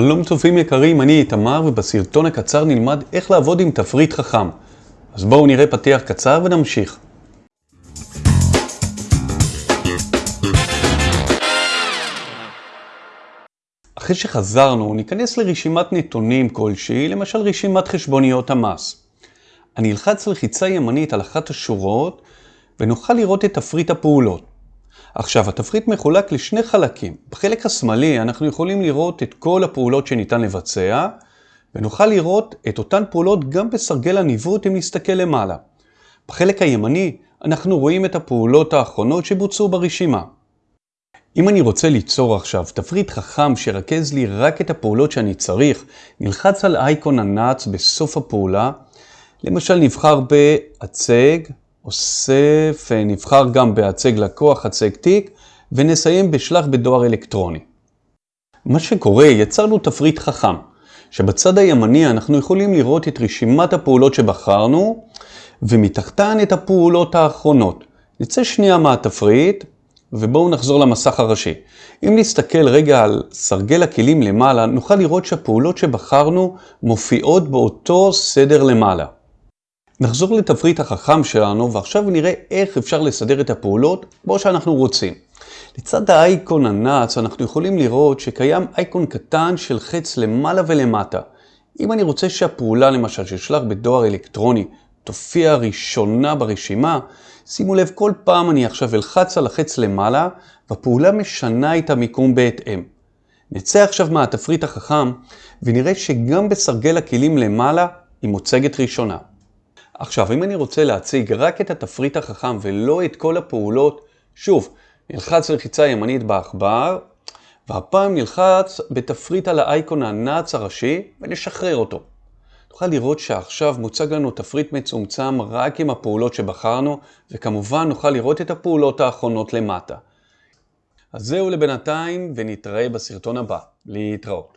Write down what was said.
שלום צופים יקרים, אני איתמר ובסרטון הקצר נלמד איך לעבוד עם תפריט חכם. אז בואו נראה פתיח קצר ונמשיך. אחרי שחזרנו, ניכנס לרשימת נתונים כלשהי, למשל רשימת חשבוניות המס. אני אלחץ לחיצה ימנית על אחת השורות ונוכל לראות את תפריט הפעולות. עכשיו, התפריט מחולק לשני חלקים. בחלק השמאלי אנחנו יכולים לראות את כל הפעולות שניתן לבצע, ונוכל לראות את אותן פעולות גם בסרגל הניווט אם נסתכל למעלה. בחלק הימני אנחנו רואים את הפעולות האחרונות שבוצעו ברשימה. אם אני רוצה ליצור עכשיו תפריט חכם שירכז לי רק את הפעולות שאני צריך, נלחץ על אייקון הנאץ בסוף הפעולה, למשל נבחר בהצג, אוסף, נבחר גם בהצג לקוח, הצג תיק, ונסיים בשלח בדואר אלקטרוני. מה שקורה, יצרנו תפריט חכם, שבצד הימני אנחנו יכולים לראות את רשימת הפעולות שבחרנו, ומתחתן את הפעולות האחרונות. נצא שנייה מהתפריט, ובואו נחזור למסך הראשי. אם נסתכל רגע על סרגל הכלים למעלה, נוכל לראות שהפעולות שבחרנו מופיעות באותו סדר למעלה. נחזור לתפריט החכם שלנו, ועכשיו נראה איך אפשר לסדר את הפעולות כמו שאנחנו רוצים. לצד האייקון הנאץ אנחנו יכולים לראות שקיים אייקון קטן של חץ למעלה ולמטה. אם אני רוצה שהפעולה למשל ששלח בדואר אלקטרוני תופיע ראשונה ברשימה, שימו לב כל פעם אני עכשיו אלחץ על החץ למעלה והפעולה משנה את המיקום בהתאם. נצא עכשיו מהתפריט החכם ונראה שגם בסרגל הכלים למעלה היא מוצגת ראשונה. עכשיו, אם אני רוצה להציג רק את התפריט החכם ולא את כל הפעולות, שוב, נלחץ לחיצה ימנית בעכבר, והפעם נלחץ בתפריט על האייקון הנאץ הראשי ונשחרר אותו. נוכל לראות שעכשיו מוצג לנו תפריט מצומצם רק עם הפעולות שבחרנו, וכמובן נוכל לראות את הפעולות האחרונות למטה. אז זהו לבינתיים, ונתראה בסרטון הבא. להתראות.